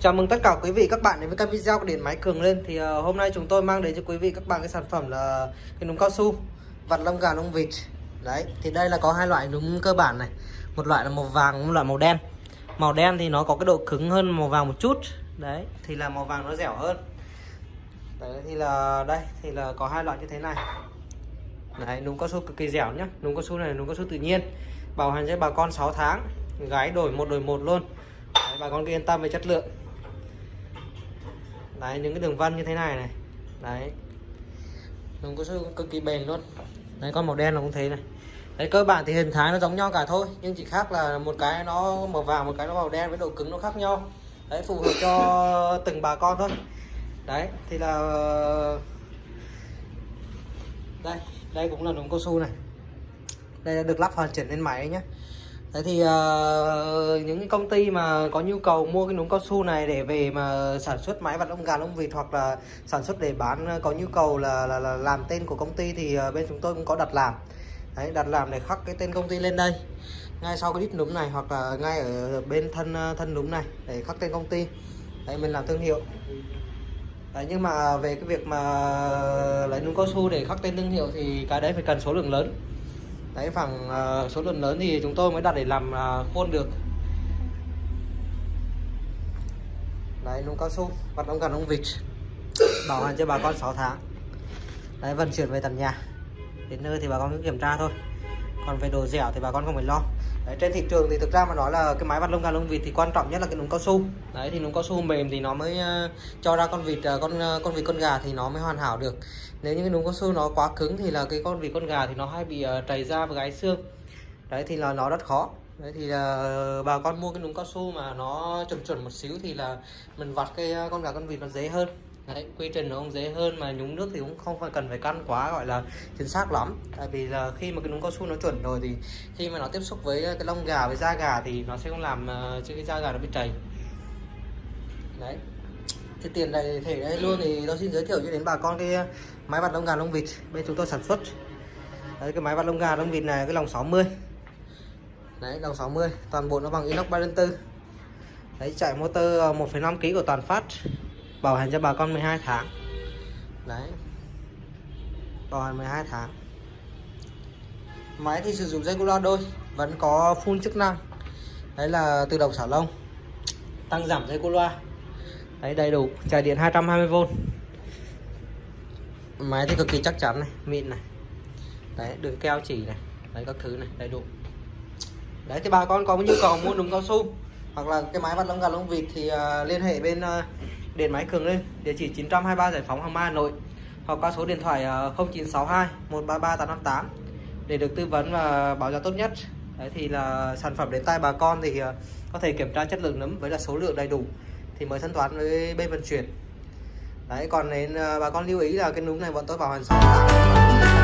Chào mừng tất cả quý vị các bạn đến với các video của điện máy cường lên. Thì uh, hôm nay chúng tôi mang đến cho quý vị các bạn cái sản phẩm là cái núm cao su vặt lông gà lông vịt. Đấy thì đây là có hai loại núm cơ bản này. Một loại là màu vàng một loại màu đen. Màu đen thì nó có cái độ cứng hơn màu vàng một chút. Đấy thì là màu vàng nó dẻo hơn. Đấy thì là đây thì là có hai loại như thế này. Đấy núm cao su cực kỳ dẻo nhá. Núm cao su này núm cao su tự nhiên. Bảo hành cho bà con 6 tháng gái đổi một đổi một luôn. Đấy, bà con cứ yên tâm về chất lượng đấy, những cái đường vân như thế này này. Đấy. Núm cao su cực kỳ bền luôn. Đấy, con màu đen là cũng thế này. Đấy, cơ bản thì hình thái nó giống nhau cả thôi, nhưng chỉ khác là một cái nó màu vàng, một cái nó màu đen với độ cứng nó khác nhau. Đấy, phù hợp cho từng bà con thôi. Đấy, thì là, đây đây cũng là núm cao su này. Đây là được lắp hoàn chỉnh lên máy nhé Thế thì uh, những công ty mà có nhu cầu mua cái núm cao su này để về mà sản xuất máy vặt lông gà lông vịt hoặc là sản xuất để bán ờ, có nhu cầu là, là, là làm tên của công ty thì uh, bên chúng tôi cũng có đặt làm. Đấy, đặt làm để khắc cái tên công ty lên đây. Ngay sau cái đít núm này hoặc là ngay ở bên thân thân núm này để khắc tên công ty. Đấy, mình làm thương hiệu. Đấy, nhưng mà về cái việc mà lấy núm cao su để khắc tên thương hiệu thì cái đấy phải cần số lượng lớn đấy khoảng uh, ờ, số lượng lớn thì chúng tôi mới đặt để làm uh, khuôn được. Đấy núm cao su bắt ông gần ông vịt. Bảo hành cho bà con 6 tháng. Đấy vận chuyển về tận nhà. Đến nơi thì bà con cứ kiểm tra thôi. Còn về đồ dẻo thì bà con không phải lo đấy, trên thị trường thì thực ra mà nói là cái máy vặt lông gà lông vịt thì quan trọng nhất là cái núm cao su. Đấy thì núm cao su mềm thì nó mới uh, cho ra con vịt uh, con uh, con vịt con gà thì nó mới hoàn hảo được. Nếu như cái núm cao su nó quá cứng thì là cái con vịt con gà thì nó hay bị uh, trầy da và gái xương. Đấy thì là nó rất khó. Đấy thì là bà con mua cái núm cao su mà nó chuẩn chuẩn một xíu thì là mình vặt cái con gà con vịt nó dễ hơn. Đấy, quy trình nó cũng dễ hơn mà nhúng nước thì cũng không phải cần phải căn quá gọi là chính xác lắm. Tại vì là khi mà cái nhúng cao su nó chuẩn rồi thì khi mà nó tiếp xúc với ờ, cái lông gà với da gà thì nó sẽ không làm ờ, cho cái da gà nó bị chảy. Đấy. Thì tiền này thể đây luôn thì tôi xin giới thiệu cho đến bà con cái ờ, máy vặt lông gà lông vịt bên chúng tôi sản xuất. Đấy cái máy vặt lông gà lông vịt này cái lồng 60 đấy lồng 60 toàn bộ nó bằng inox 34 đấy chạy motor 1,5 kg của toàn phát bảo hành cho bà con 12 tháng. Đấy. Bảo hành 12 tháng. Máy thì sử dụng dây cu loa đôi vẫn có phun chức năng. Đấy là tự động xả lông tăng giảm dây cu loa đấy đầy đủ chạy điện 220V máy thì cực kỳ chắc chắn này mịn này. Đấy đường keo chỉ này đấy các thứ này đầy đủ. Đấy thì bà con có nhu cầu mua đúng cao su hoặc là cái máy vặt lông gà lông vịt thì uh, liên hệ bên uh, điện máy cường lên, địa chỉ 923 giải phóng hàng mai, hà nội. Hoặc qua số điện thoại 0962 133 858 để được tư vấn và báo giá tốt nhất. Đấy, thì là sản phẩm đến tay bà con thì ờ, có thể kiểm tra chất lượng nấm với là số lượng đầy đủ thì mới thanh toán với bên vận chuyển. Đấy, còn đến ờ, bà con lưu ý là cái núm này bọn tôi bảo hành 6